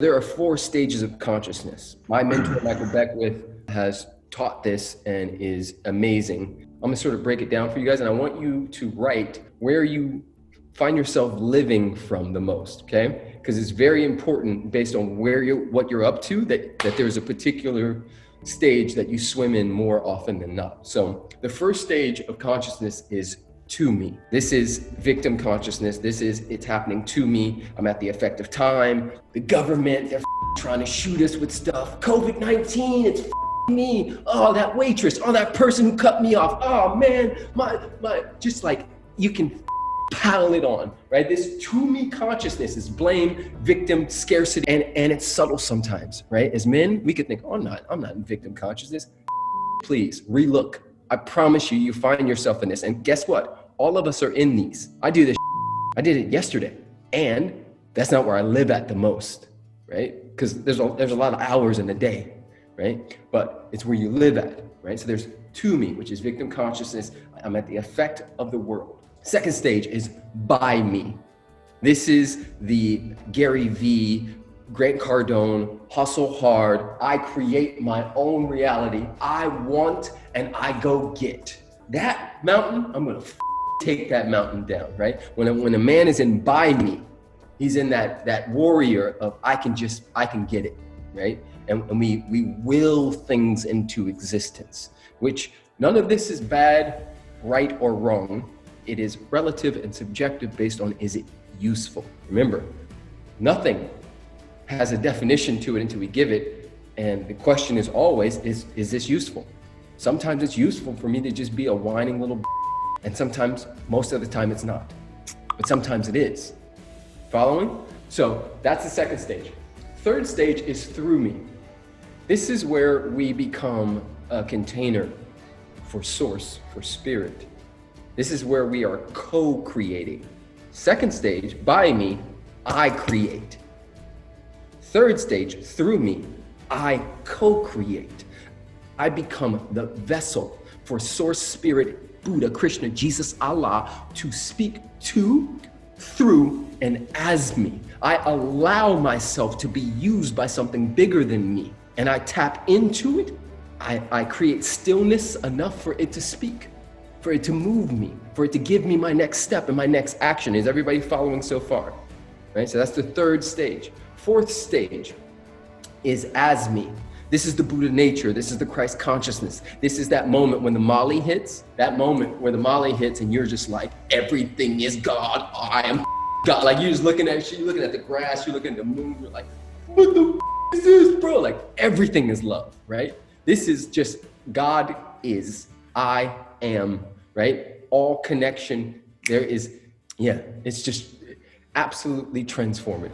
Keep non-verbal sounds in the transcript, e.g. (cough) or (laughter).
There are four stages of consciousness. My mentor, (clears throat) Michael Beckwith, has taught this and is amazing. I'm gonna sort of break it down for you guys, and I want you to write where you find yourself living from the most, okay? Because it's very important based on where you what you're up to that, that there's a particular stage that you swim in more often than not. So the first stage of consciousness is to me. This is victim consciousness. This is it's happening to me. I'm at the effect of time. The government, they're trying to shoot us with stuff. COVID-19, it's me. Oh, that waitress. Oh, that person who cut me off. Oh man, my my just like you can pile it on, right? This to me consciousness is blame, victim, scarcity, and, and it's subtle sometimes, right? As men, we could think, oh, I'm not, I'm not in victim consciousness. Please relook I promise you, you find yourself in this. And guess what? All of us are in these. I do this. I did it yesterday. And that's not where I live at the most, right? Because there's a, there's a lot of hours in a day, right? But it's where you live at, right? So there's to me, which is victim consciousness. I'm at the effect of the world. Second stage is by me. This is the Gary V Grant Cardone, hustle hard. I create my own reality. I want and I go get. That mountain, I'm gonna take that mountain down, right? When a, when a man is in by me, he's in that, that warrior of I can just, I can get it, right? And, and we, we will things into existence, which none of this is bad, right or wrong. It is relative and subjective based on is it useful? Remember, nothing has a definition to it until we give it. And the question is always, is, is this useful? Sometimes it's useful for me to just be a whining little and sometimes, most of the time it's not. But sometimes it is. Following? So that's the second stage. Third stage is through me. This is where we become a container for source, for spirit. This is where we are co-creating. Second stage, by me, I create. Third stage, through me, I co-create. I become the vessel for source spirit, Buddha, Krishna, Jesus, Allah to speak to, through, and as me. I allow myself to be used by something bigger than me and I tap into it. I, I create stillness enough for it to speak, for it to move me, for it to give me my next step and my next action. Is everybody following so far? Right, so that's the third stage. Fourth stage is as me. This is the Buddha nature. This is the Christ consciousness. This is that moment when the Molly hits, that moment where the Molly hits and you're just like, everything is God. I am God. Like you're just looking at, shit, you're looking at the grass, you're looking at the moon. You're like, what the is this, bro? Like everything is love, right? This is just God is, I am, right? All connection. There is, yeah, it's just absolutely transformative.